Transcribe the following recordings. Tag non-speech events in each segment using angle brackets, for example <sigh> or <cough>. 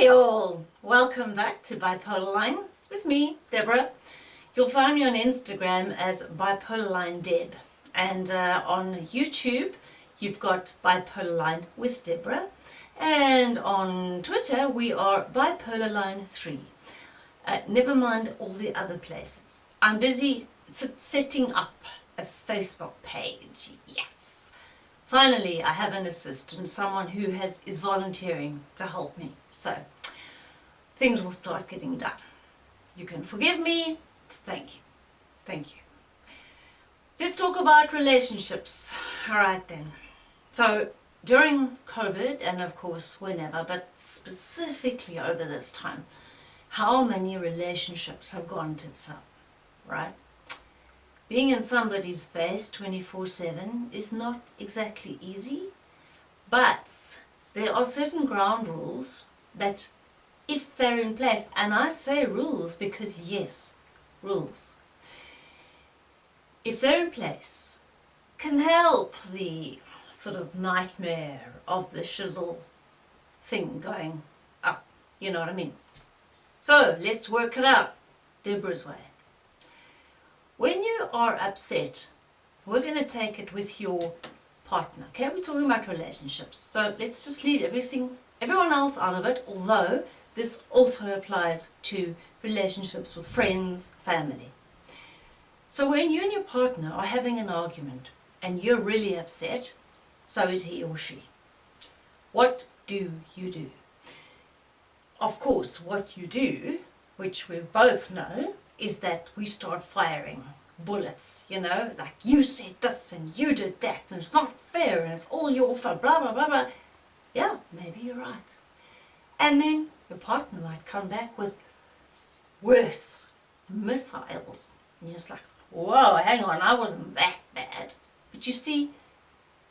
Hey all, welcome back to Bipolar Line with me, Deborah. You'll find me on Instagram as Bipolar Line Deb and uh, on YouTube you've got Bipolar Line with Deborah and on Twitter we are Bipolar Line 3. Uh, never mind all the other places. I'm busy setting up a Facebook page, yes. Finally, I have an assistant, someone who has is volunteering to help me. So, things will start getting done. You can forgive me. Thank you. Thank you. Let's talk about relationships. Alright then. So, during COVID, and of course whenever, but specifically over this time, how many relationships have gone tits up, right? Being in somebody's face 24-7 is not exactly easy, but there are certain ground rules that if they're in place, and I say rules because yes, rules, if they're in place, can help the sort of nightmare of the shizzle thing going up, you know what I mean? So let's work it out, Deborah's way. When you are upset, we're going to take it with your partner. Okay, we're talking about relationships. So let's just leave everything, everyone else out of it, although this also applies to relationships with friends, family. So when you and your partner are having an argument and you're really upset, so is he or she. What do you do? Of course, what you do, which we both know, is that we start firing bullets, you know, like you said this and you did that and it's not fair and it's all your fault, blah, blah, blah, blah. Yeah, maybe you're right. And then your partner might come back with worse missiles. And you're just like, whoa, hang on, I wasn't that bad. But you see,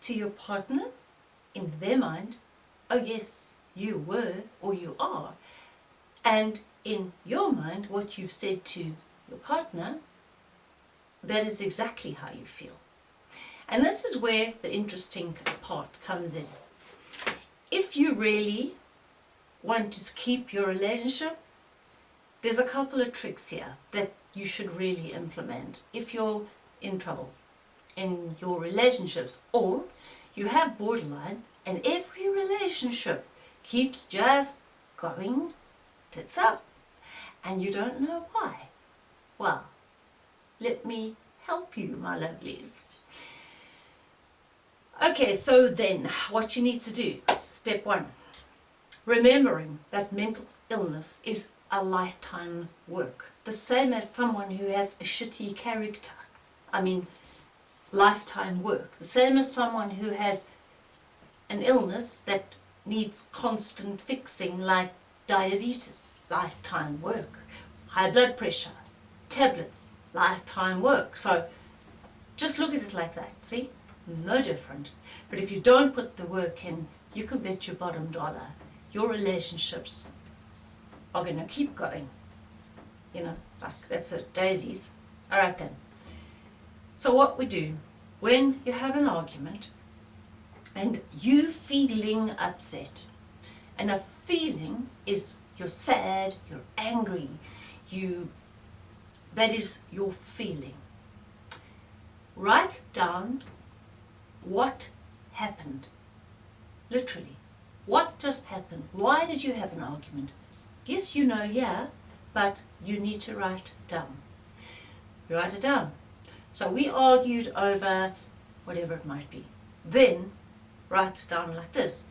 to your partner, in their mind, oh yes, you were or you are. And in your mind, what you've said to your partner, that is exactly how you feel. And this is where the interesting part comes in. If you really want to keep your relationship, there's a couple of tricks here that you should really implement if you're in trouble in your relationships or you have borderline and every relationship keeps just going tits up and you don't know why. Well, let me help you, my lovelies. Okay, so then what you need to do, step one, remembering that mental illness is a lifetime work. The same as someone who has a shitty character. I mean, lifetime work. The same as someone who has an illness that needs constant fixing like diabetes, lifetime work, high blood pressure, tablets, lifetime work. So just look at it like that, see? No different. But if you don't put the work in, you can bet your bottom dollar your relationships are going to keep going. You know, like that's a daisies. Alright then. So what we do, when you have an argument and you feeling upset, and a feeling is you're sad, you're angry, you, that is your feeling. Write down what happened, literally. What just happened? Why did you have an argument? Yes, you know, yeah, but you need to write down. Write it down. So we argued over whatever it might be. Then write it down like this.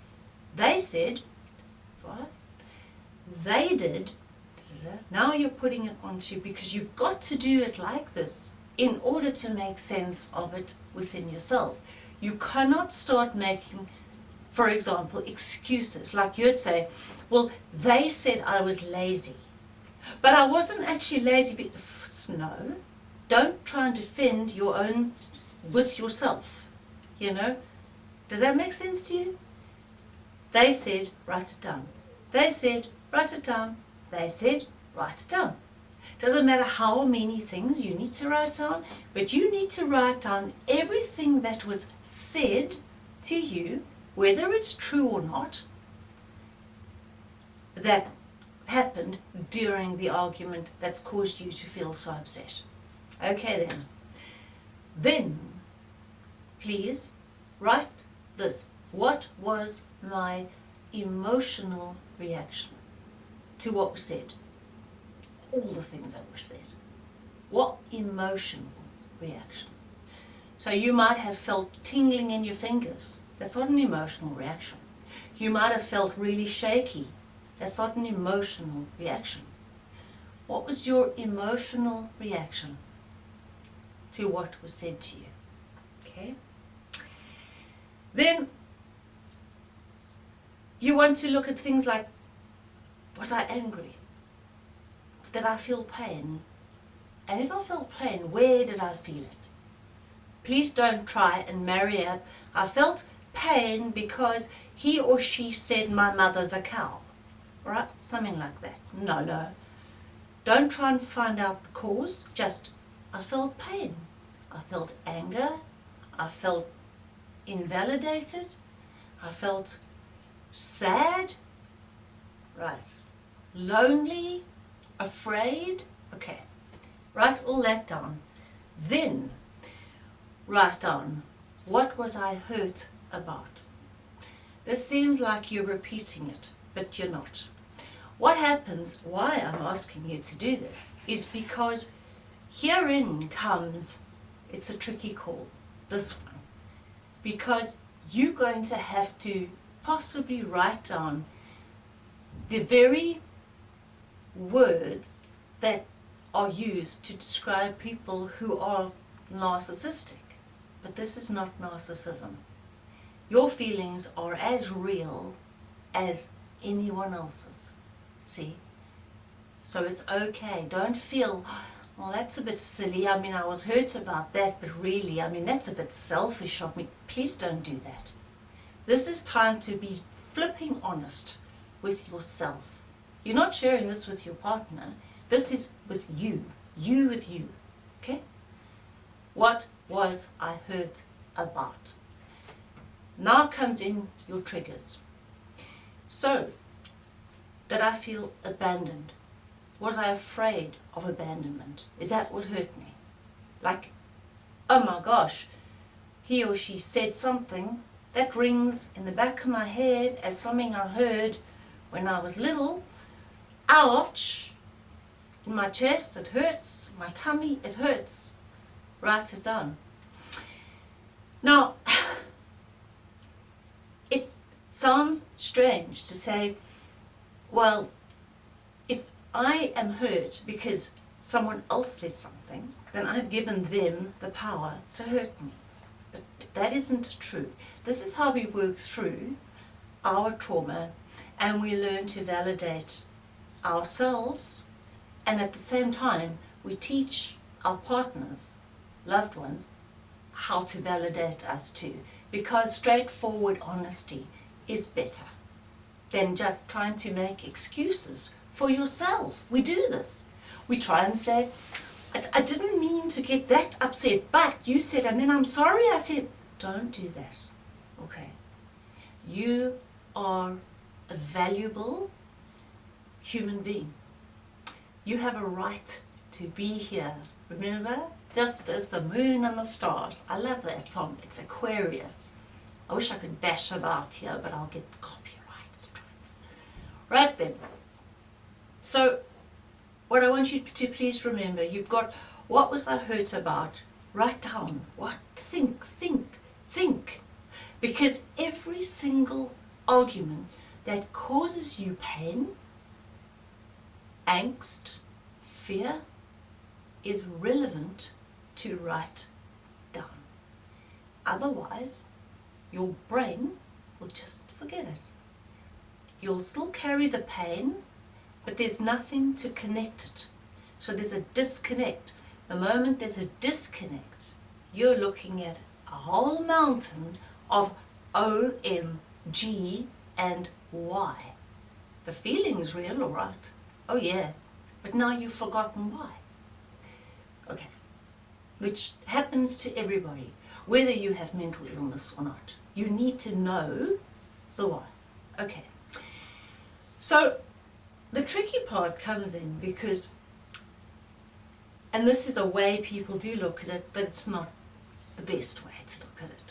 They said? They did, now you're putting it onto because you've got to do it like this in order to make sense of it within yourself. You cannot start making, for example, excuses. Like you'd say, well, they said I was lazy. But I wasn't actually lazy. No. Don't try and defend your own with yourself. You know? Does that make sense to you? They said, write it down. They said, write it down. They said, write it down. Doesn't matter how many things you need to write down, but you need to write down everything that was said to you, whether it's true or not. that happened during the argument that's caused you to feel so upset. Okay then. Then, please write this. What was my emotional reaction to what was said? All the things that were said. What emotional reaction? So you might have felt tingling in your fingers. That's not an emotional reaction. You might have felt really shaky. That's not an emotional reaction. What was your emotional reaction to what was said to you? Okay? Then you want to look at things like, was I angry? Did I feel pain? And if I felt pain, where did I feel it? Please don't try and marry up. I felt pain because he or she said my mother's a cow. Right? Something like that. No, no. Don't try and find out the cause. Just, I felt pain. I felt anger. I felt invalidated. I felt sad. Right. Lonely. Afraid. Okay. Write all that down. Then write down what was I hurt about. This seems like you're repeating it, but you're not. What happens, why I'm asking you to do this, is because herein comes, it's a tricky call, this one, because you're going to have to possibly write down the very words that are used to describe people who are narcissistic. But this is not narcissism. Your feelings are as real as anyone else's. See? So it's okay. Don't feel, well, that's a bit silly. I mean, I was hurt about that, but really, I mean, that's a bit selfish of me. Please don't do that. This is time to be flipping honest with yourself. You're not sharing this with your partner. This is with you. You with you. Okay? What was I hurt about? Now comes in your triggers. So, did I feel abandoned? Was I afraid of abandonment? Is that what hurt me? Like, oh my gosh, he or she said something that rings in the back of my head as something I heard when I was little. Ouch! In my chest, it hurts. My tummy, it hurts. Write it down. Now, sounds strange to say, well, if I am hurt because someone else says something, then I've given them the power to hurt me. But that isn't true. This is how we work through our trauma and we learn to validate ourselves and at the same time we teach our partners, loved ones, how to validate us too. Because straightforward honesty is better than just trying to make excuses for yourself. We do this. We try and say, I, I didn't mean to get that upset, but you said, and then I'm sorry I said, don't do that. Okay. You are a valuable human being. You have a right to be here. Remember? Just as the moon and the stars. I love that song. It's Aquarius. I wish I could bash it out here, but I'll get copyright strikes. Right then. So, what I want you to please remember, you've got what was I hurt about? Write down. What? Think, think, think. Because every single argument that causes you pain, angst, fear, is relevant to write down. Otherwise, your brain will just forget it. You'll still carry the pain, but there's nothing to connect it. So there's a disconnect. The moment there's a disconnect, you're looking at a whole mountain of OMG and Y. The feeling's real, all right. Oh yeah, but now you've forgotten why. Okay, which happens to everybody whether you have mental illness or not. You need to know the why. Okay. So the tricky part comes in because, and this is a way people do look at it, but it's not the best way to look at it.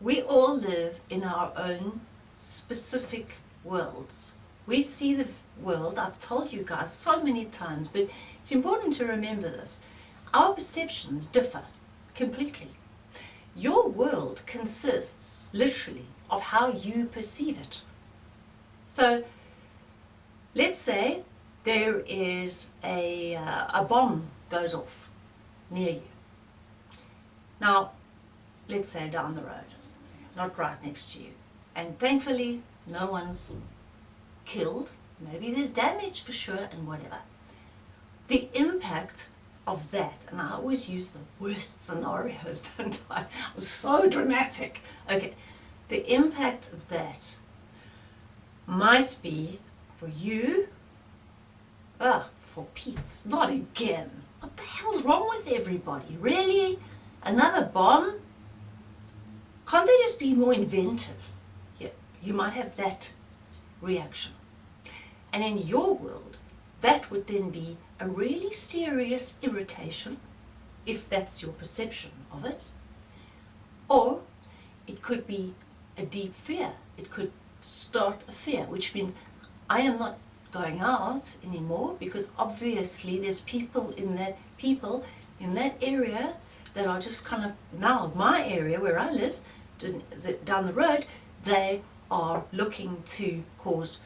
We all live in our own specific worlds. We see the world, I've told you guys so many times, but it's important to remember this. Our perceptions differ completely. Your world consists, literally, of how you perceive it. So, let's say there is a, uh, a bomb goes off near you. Now, let's say down the road, not right next to you. And thankfully, no one's killed. Maybe there's damage for sure and whatever. The impact of that, and I always use the worst scenarios, <laughs> don't I? I was so dramatic. Okay, the impact of that might be for you, ah, for Pete's, not again. What the hell's wrong with everybody? Really? Another bomb? Can't they just be more inventive? Yeah, you might have that reaction. And in your world, that would then be a really serious irritation, if that's your perception of it. Or it could be a deep fear. It could start a fear, which means I am not going out anymore because obviously there's people in that people in that area that are just kind of now my area where I live down the road they are looking to cause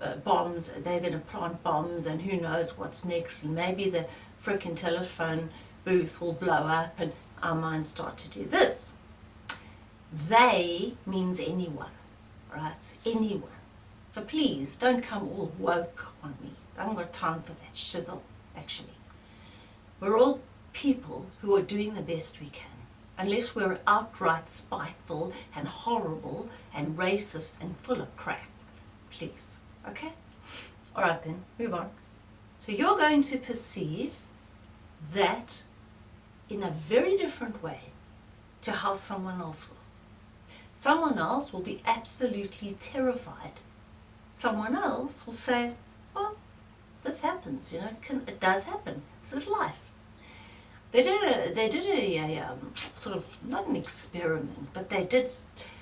uh, bombs, they're going to plant bombs and who knows what's next and maybe the freaking telephone booth will blow up and our minds start to do this. They means anyone, right? Anyone. So please don't come all woke on me. I haven't got time for that shizzle, actually. We're all people who are doing the best we can unless we're outright spiteful and horrible and racist and full of crap. Please. Okay? Alright then, move on. So you're going to perceive that in a very different way to how someone else will. Someone else will be absolutely terrified. Someone else will say, well, this happens, you know, it, can, it does happen. This is life. They did a, they did a, a um, sort of, not an experiment, but they did,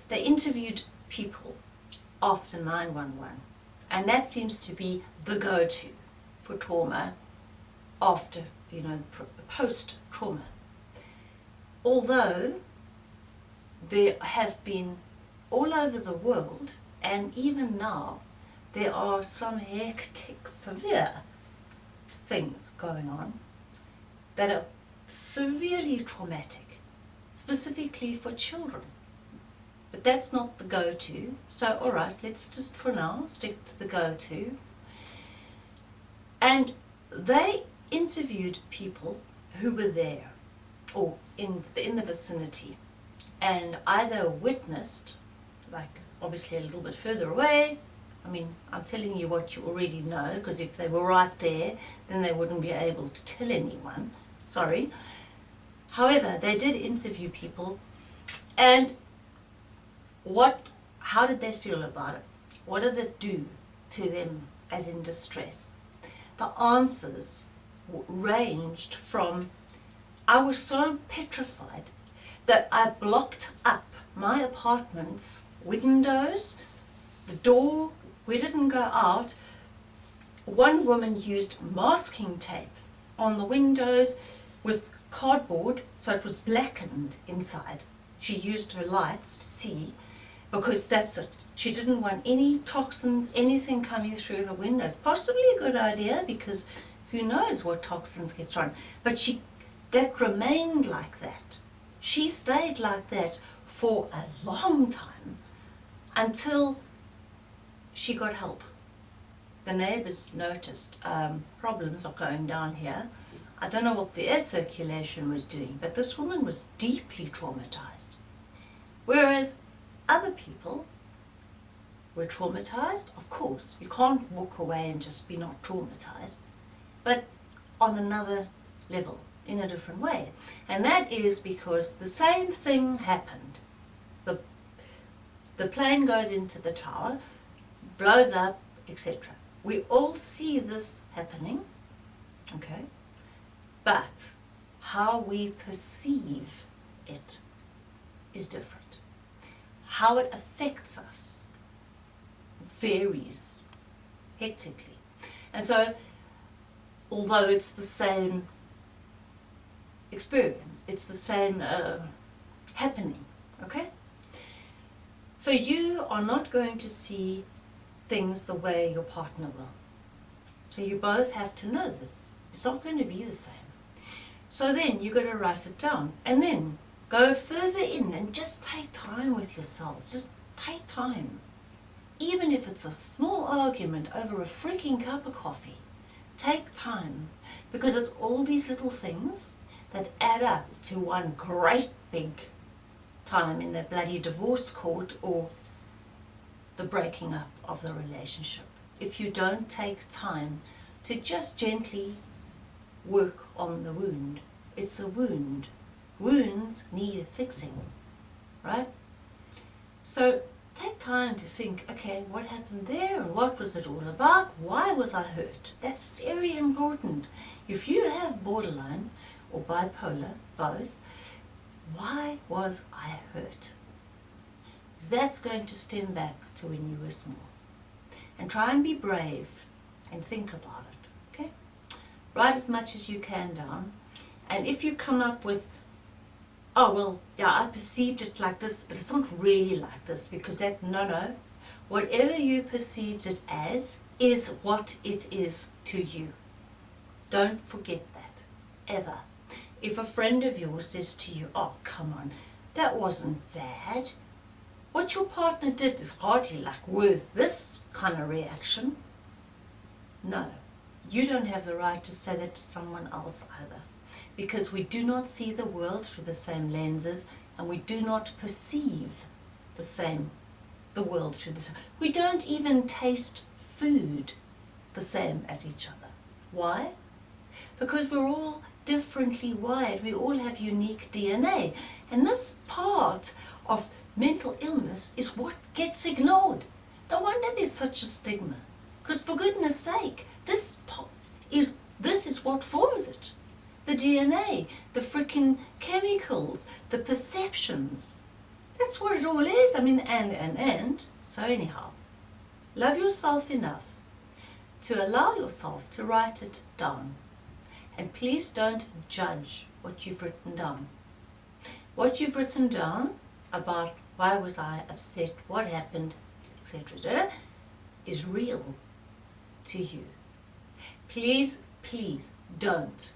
they interviewed people after 911 and that seems to be the go-to for trauma after, you know, post-trauma. Although there have been all over the world, and even now, there are some hectic, severe things going on that are severely traumatic, specifically for children. But that's not the go-to. So, all right, let's just for now stick to the go-to. And they interviewed people who were there or in the, in the vicinity and either witnessed, like obviously a little bit further away, I mean, I'm telling you what you already know, because if they were right there, then they wouldn't be able to tell anyone. Sorry. However, they did interview people, and what, how did they feel about it? What did it do to them as in distress? The answers ranged from, I was so petrified that I blocked up my apartment's windows, the door, we didn't go out. One woman used masking tape on the windows with cardboard so it was blackened inside. She used her lights to see because that's it. She didn't want any toxins, anything coming through her windows. Possibly a good idea because who knows what toxins get thrown. But she, that remained like that. She stayed like that for a long time until she got help. The neighbours noticed um, problems are going down here. I don't know what the air circulation was doing, but this woman was deeply traumatized. Whereas other people were traumatized, of course. You can't walk away and just be not traumatized, but on another level, in a different way. And that is because the same thing happened. The, the plane goes into the tower, blows up, etc. We all see this happening, okay? But how we perceive it is different. How it affects us varies hectically. And so, although it's the same experience, it's the same uh, happening, okay? So you are not going to see things the way your partner will. So you both have to know this. It's not going to be the same. So then you've got to write it down and then go further in and just take time with yourselves. Just take time. Even if it's a small argument over a freaking cup of coffee, take time because it's all these little things that add up to one great big time in the bloody divorce court or the breaking up of the relationship. If you don't take time to just gently work on the wound. It's a wound. Wounds need fixing, right? So take time to think, okay, what happened there and what was it all about? Why was I hurt? That's very important. If you have borderline or bipolar, both, why was I hurt? That's going to stem back to when you were small. And try and be brave and think about it, okay? Write as much as you can down. And if you come up with, oh, well, yeah, I perceived it like this, but it's not really like this, because that, no, no. Whatever you perceived it as is what it is to you. Don't forget that, ever. If a friend of yours says to you, oh, come on, that wasn't bad. What your partner did is hardly like worth this kind of reaction. No, you don't have the right to say that to someone else either. Because we do not see the world through the same lenses and we do not perceive the same, the world through the same. We don't even taste food the same as each other. Why? Because we're all differently wired. We all have unique DNA. And this part of mental illness is what gets ignored. No wonder there's such a stigma. Because for goodness sake, this is, this is what forms it. The DNA, the freaking chemicals, the perceptions. That's what it all is. I mean, and, and, and. So anyhow, love yourself enough to allow yourself to write it down. And please don't judge what you've written down. What you've written down about why was I upset, what happened, etc., is real to you. Please, please don't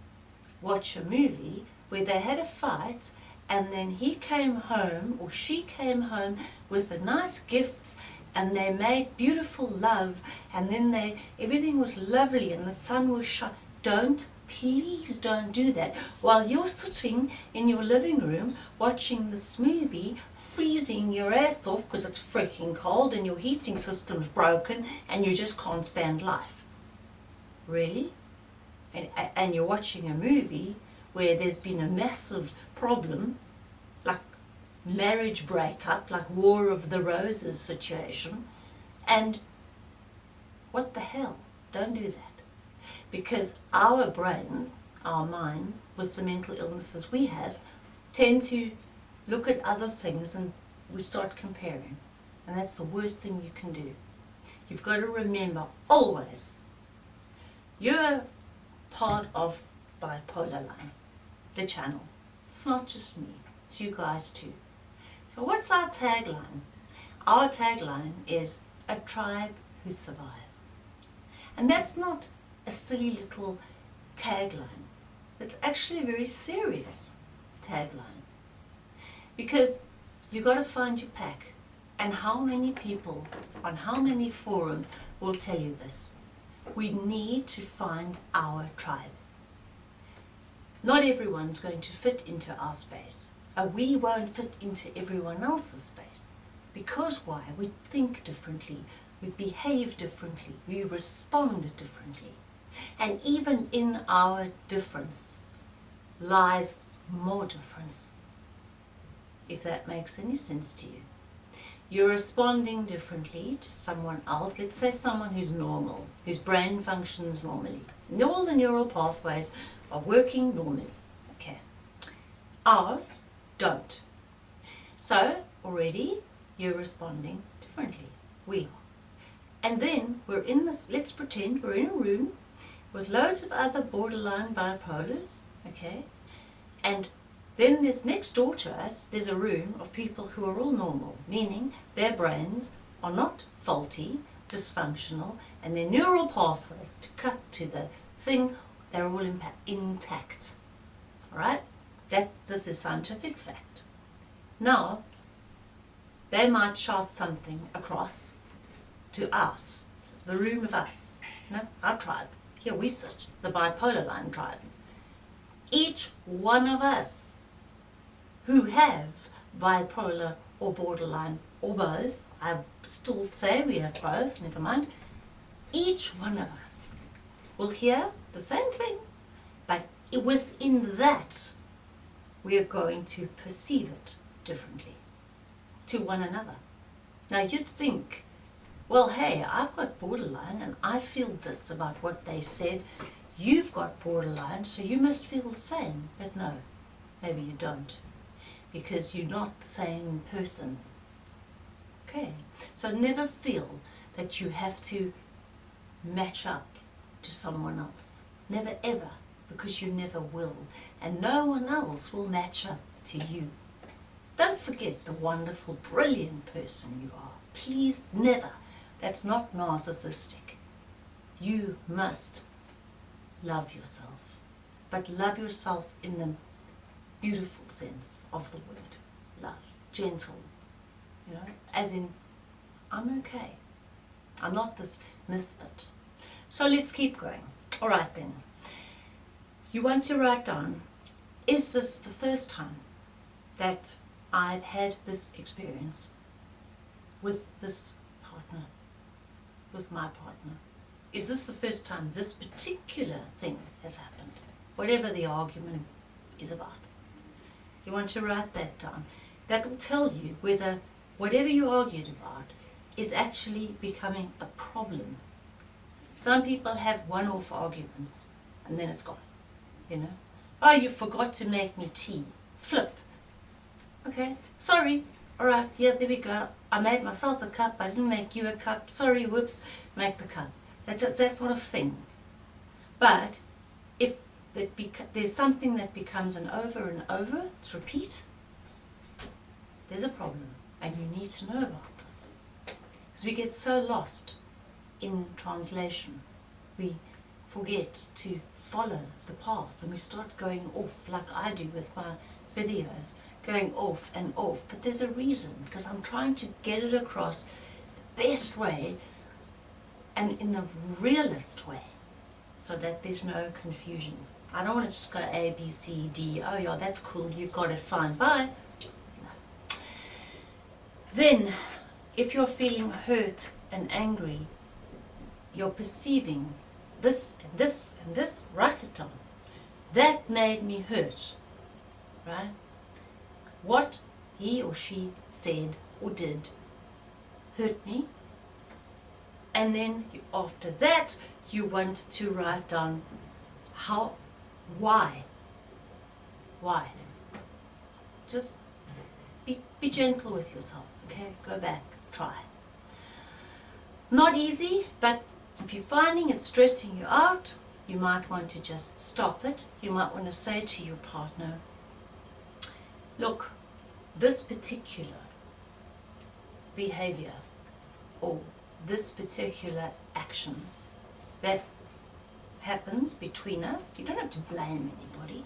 watch a movie where they had a fight and then he came home or she came home with the nice gifts and they made beautiful love and then they everything was lovely and the sun was shining. Don't Please don't do that. While you're sitting in your living room watching this movie, freezing your ass off because it's freaking cold and your heating system's broken and you just can't stand life. Really? And, and you're watching a movie where there's been a massive problem, like marriage breakup, like War of the Roses situation, and what the hell? Don't do that because our brains, our minds, with the mental illnesses we have, tend to look at other things and we start comparing. And that's the worst thing you can do. You've got to remember always, you're part of Bipolar Line, the channel. It's not just me, it's you guys too. So what's our tagline? Our tagline is a tribe who survive. And that's not a silly little tagline. It's actually a very serious tagline. Because you got to find your pack. And how many people on how many forums will tell you this? We need to find our tribe. Not everyone's going to fit into our space. And we won't fit into everyone else's space. Because why? We think differently. We behave differently. We respond differently. And even in our difference lies more difference, if that makes any sense to you. You're responding differently to someone else. Let's say someone who's normal, whose brain functions normally. All the neural pathways are working normally. Okay. Ours don't. So already you're responding differently. We are. And then we're in this, let's pretend we're in a room with loads of other borderline bipolars, okay? And then there's next door to us, there's a room of people who are all normal, meaning their brains are not faulty, dysfunctional, and their neural pathways to cut to the thing, they're all intact. Alright? That this is scientific fact. Now, they might shout something across to us, the room of us, no, our tribe. Here we sit, the bipolar line tribe. Each one of us who have bipolar or borderline or both, I still say we have both, never mind, each one of us will hear the same thing, but within that we are going to perceive it differently to one another. Now you'd think, well hey, I've got borderline and I feel this about what they said, you've got borderline so you must feel the same, but no, maybe you don't because you're not the same person. Okay, so never feel that you have to match up to someone else. Never ever, because you never will. And no one else will match up to you. Don't forget the wonderful, brilliant person you are. Please never. That's not narcissistic. You must love yourself. But love yourself in the beautiful sense of the word love, gentle, you know, as in, I'm okay. I'm not this misfit. So let's keep going. All right then. You want to write down, is this the first time that I've had this experience with this partner, with my partner? Is this the first time this particular thing has happened? Whatever the argument is about. You want to write that down. That will tell you whether whatever you argued about is actually becoming a problem. Some people have one-off arguments and then it's gone, you know. Ah, oh, you forgot to make me tea. Flip. Okay, sorry. All right, yeah, there we go. I made myself a cup. I didn't make you a cup. Sorry, whoops. Make the cup. That's, that's not a thing. But that there's something that becomes an over and over, it's repeat, there's a problem and you need to know about this. Because we get so lost in translation. We forget to follow the path and we start going off like I do with my videos, going off and off. But there's a reason because I'm trying to get it across the best way and in the realest way so that there's no confusion. I don't want to just go A, B, C, D. Oh yeah, that's cool. You've got it. Fine. Bye. Then, if you're feeling hurt and angry, you're perceiving this and this and this. Write it down. That made me hurt. Right? What he or she said or did hurt me. And then after that, you want to write down how why? Why? Just be, be gentle with yourself, okay? Go back, try. Not easy, but if you're finding it stressing you out, you might want to just stop it. You might want to say to your partner, look, this particular behavior or this particular action that happens between us, you don't have to blame anybody,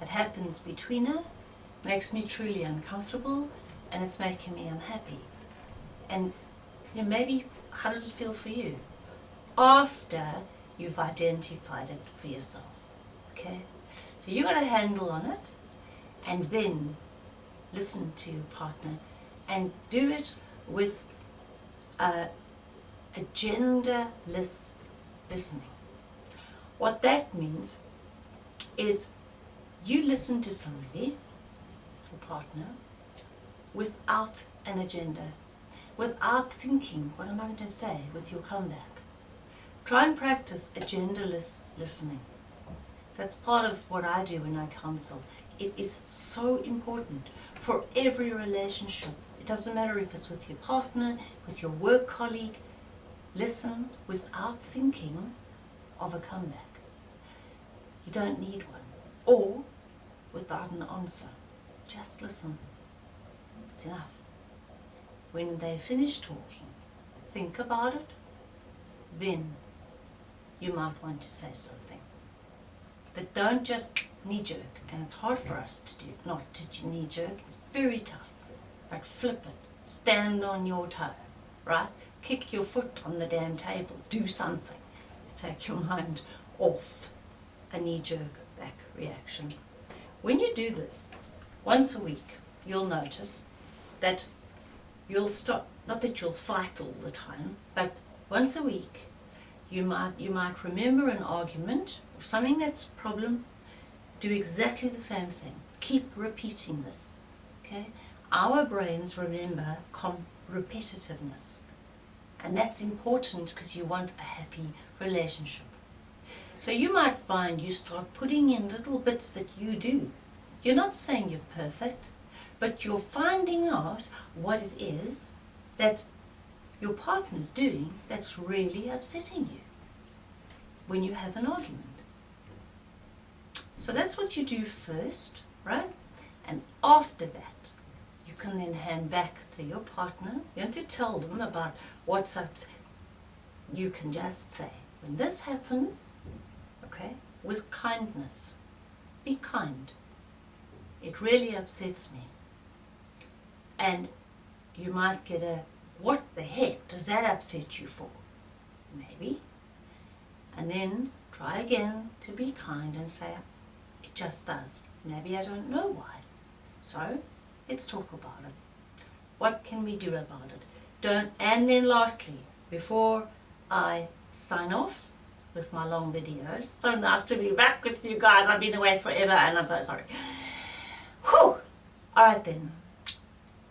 it happens between us makes me truly uncomfortable and it's making me unhappy. And you know, maybe, how does it feel for you? After you've identified it for yourself, okay? So you got a handle on it and then listen to your partner and do it with a agendaless listening. What that means is you listen to somebody, your partner, without an agenda. without thinking, what am I going to say with your comeback? Try and practice agendaless listening. That's part of what I do when I counsel. It is so important for every relationship. It doesn't matter if it's with your partner, with your work colleague. Listen without thinking of a comeback. You don't need one. Or without an answer. Just listen. It's enough. When they finish talking, think about it. Then you might want to say something. But don't just knee jerk. And it's hard for us to do, not to knee jerk. It's very tough. But flip it. Stand on your toe. Right? Kick your foot on the damn table. Do something. Take your <laughs> mind off a knee jerk back reaction. When you do this once a week, you'll notice that you'll stop, not that you'll fight all the time, but once a week you might, you might remember an argument or something that's a problem, do exactly the same thing. Keep repeating this, okay? Our brains remember repetitiveness. And that's important because you want a happy relationship. So you might find you start putting in little bits that you do. You're not saying you're perfect, but you're finding out what it is that your partner's doing that's really upsetting you when you have an argument. So that's what you do first, right? And after that, you can then hand back to your partner. You don't have to tell them about what's up. You can just say, when this happens, okay, with kindness, be kind. It really upsets me. And you might get a, what the heck does that upset you for? Maybe. And then try again to be kind and say, it just does. Maybe I don't know why. So, let's talk about it. What can we do about it? Don't, and then lastly, before I sign off with my long videos, so nice to be back with you guys. I've been away forever and I'm so sorry. Whew! Alright then,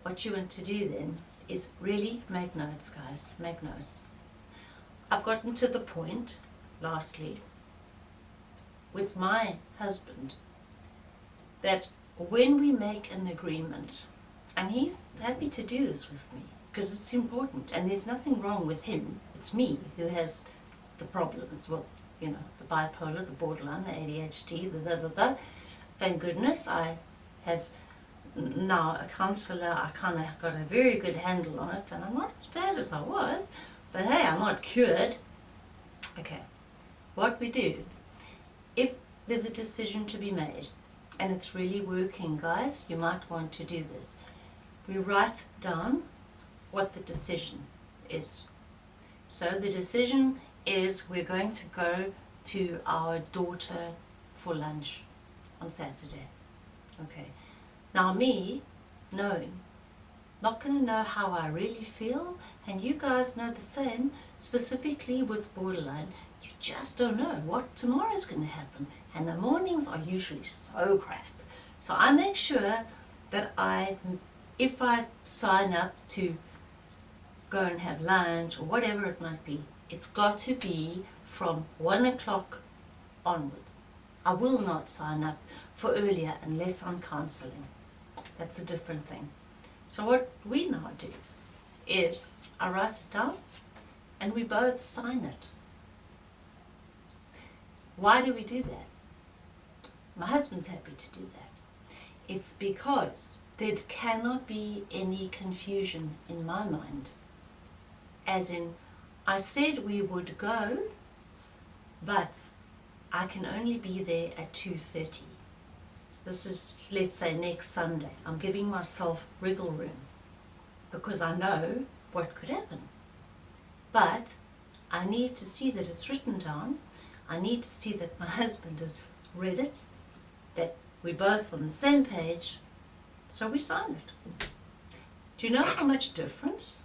what you want to do then is really make notes guys, make notes. I've gotten to the point, lastly, with my husband, that when we make an agreement, and he's happy to do this with me, because it's important, and there's nothing wrong with him, it's me who has the problems, well, you know, the bipolar, the borderline, the ADHD, the the the the. Thank goodness I have now a counsellor, I kind of got a very good handle on it, and I'm not as bad as I was, but hey, I'm not cured. Okay, what we do, if there's a decision to be made, and it's really working, guys, you might want to do this. We write down what the decision is. So the decision is we're going to go to our daughter for lunch on Saturday. Okay. Now me, knowing, not going to know how I really feel, and you guys know the same, specifically with borderline, you just don't know what tomorrow's going to happen. And the mornings are usually so crap. So I make sure that I, if I sign up to go and have lunch or whatever it might be, it's got to be from one o'clock onwards. I will not sign up for earlier unless I'm counselling. That's a different thing. So what we now do is I write it down and we both sign it. Why do we do that? My husband's happy to do that. It's because there cannot be any confusion in my mind. As in, I said we would go, but I can only be there at 2.30. This is, let's say, next Sunday. I'm giving myself wriggle room because I know what could happen. But I need to see that it's written down. I need to see that my <laughs> husband has read it, that we're both on the same page, so we sign it. Do you know how much difference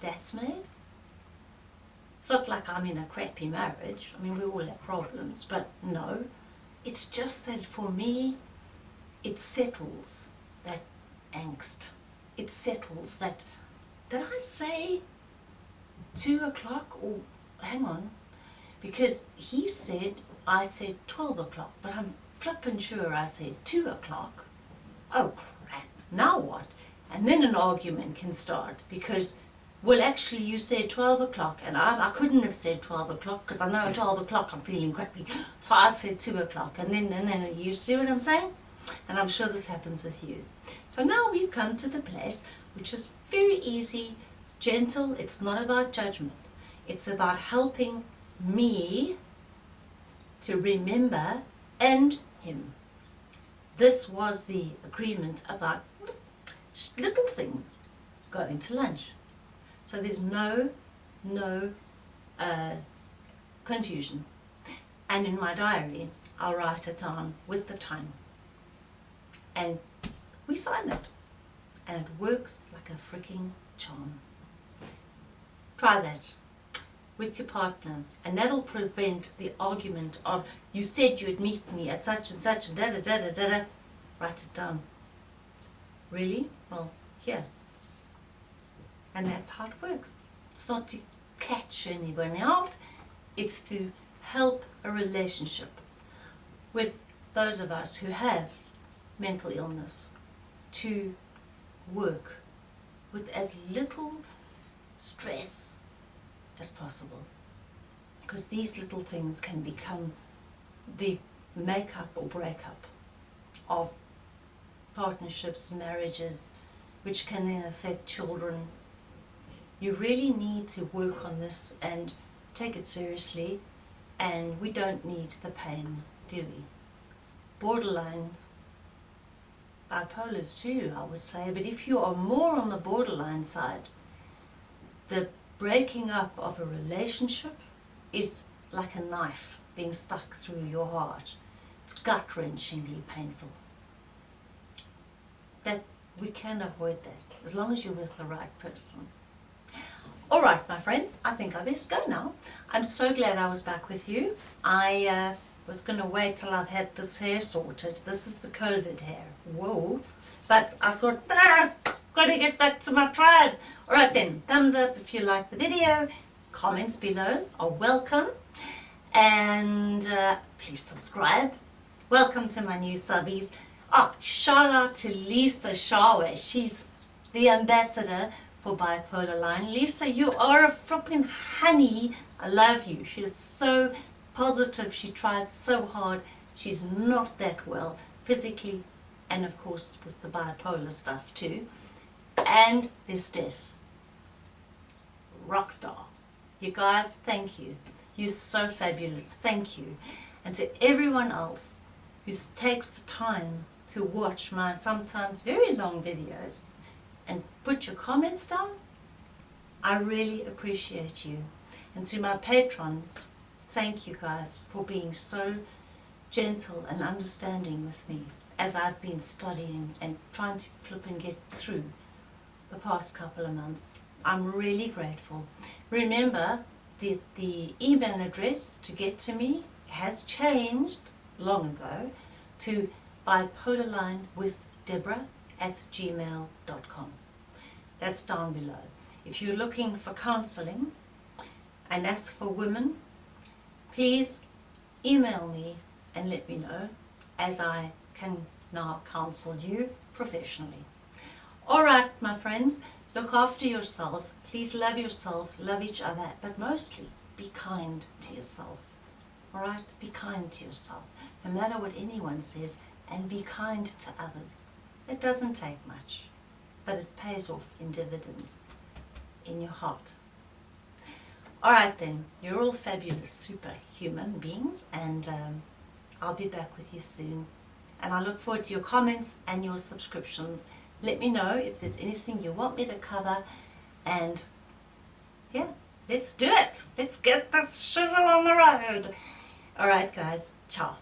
that's made? It's not like I'm in a crappy marriage. I mean, we all have problems, but no. It's just that for me, it settles that angst. It settles that did I say two o'clock or hang on? Because he said I said 12 o'clock, but I'm flippin' sure I said 2 o'clock. Oh crap, now what? And then an argument can start because, well actually you said 12 o'clock and I, I couldn't have said 12 o'clock because I know at 12 o'clock I'm feeling crappy. So I said 2 o'clock and then, and then you see what I'm saying? And I'm sure this happens with you. So now we've come to the place which is very easy, gentle, it's not about judgment. It's about helping me to remember and him. This was the agreement about little things going to lunch. So there's no, no uh, confusion. And in my diary, I'll write it down with the time. And we sign it. And it works like a freaking charm. Try that with your partner and that'll prevent the argument of you said you'd meet me at such and such and da da da da da da write it down really well here and that's how it works it's not to catch anyone out it's to help a relationship with those of us who have mental illness to work with as little stress as possible. Because these little things can become the make-up or break-up of partnerships, marriages, which can then affect children. You really need to work on this and take it seriously and we don't need the pain, do we? Borderlines, bipolars too, I would say, but if you are more on the borderline side, the breaking up of a relationship is like a knife being stuck through your heart. It's gut-wrenchingly painful. That we can avoid that as long as you're with the right person. All right, my friends, I think I best go now. I'm so glad I was back with you. I uh, was going to wait till I've had this hair sorted. This is the COVID hair. Whoa. But I thought, ah, got to get back to my tribe. Alright then, thumbs up if you like the video, comments below are welcome, and uh, please subscribe. Welcome to my new subbies. Oh, shout out to Lisa Shawe. She's the ambassador for Bipolar Line. Lisa, you are a flipping honey. I love you. She's so positive. She tries so hard. She's not that well physically and of course with the bipolar stuff too and there's Steph. Rockstar. You guys, thank you. You're so fabulous. Thank you. And to everyone else who takes the time to watch my sometimes very long videos put your comments down, I really appreciate you. And to my patrons, thank you guys for being so gentle and understanding with me as I've been studying and trying to flip and get through the past couple of months. I'm really grateful. Remember, the, the email address to get to me has changed long ago to bipolarlinewithdeborah at gmail.com. That's down below. If you're looking for counseling, and that's for women, please email me and let me know as I can now counsel you professionally. Alright, my friends, look after yourselves. Please love yourselves, love each other, but mostly be kind to yourself. Alright, be kind to yourself, no matter what anyone says, and be kind to others. It doesn't take much, but it pays off in dividends in your heart. Alright then, you're all fabulous superhuman beings, and um, I'll be back with you soon. And I look forward to your comments and your subscriptions let me know if there's anything you want me to cover and yeah, let's do it. Let's get this shizzle on the road. Alright guys, ciao.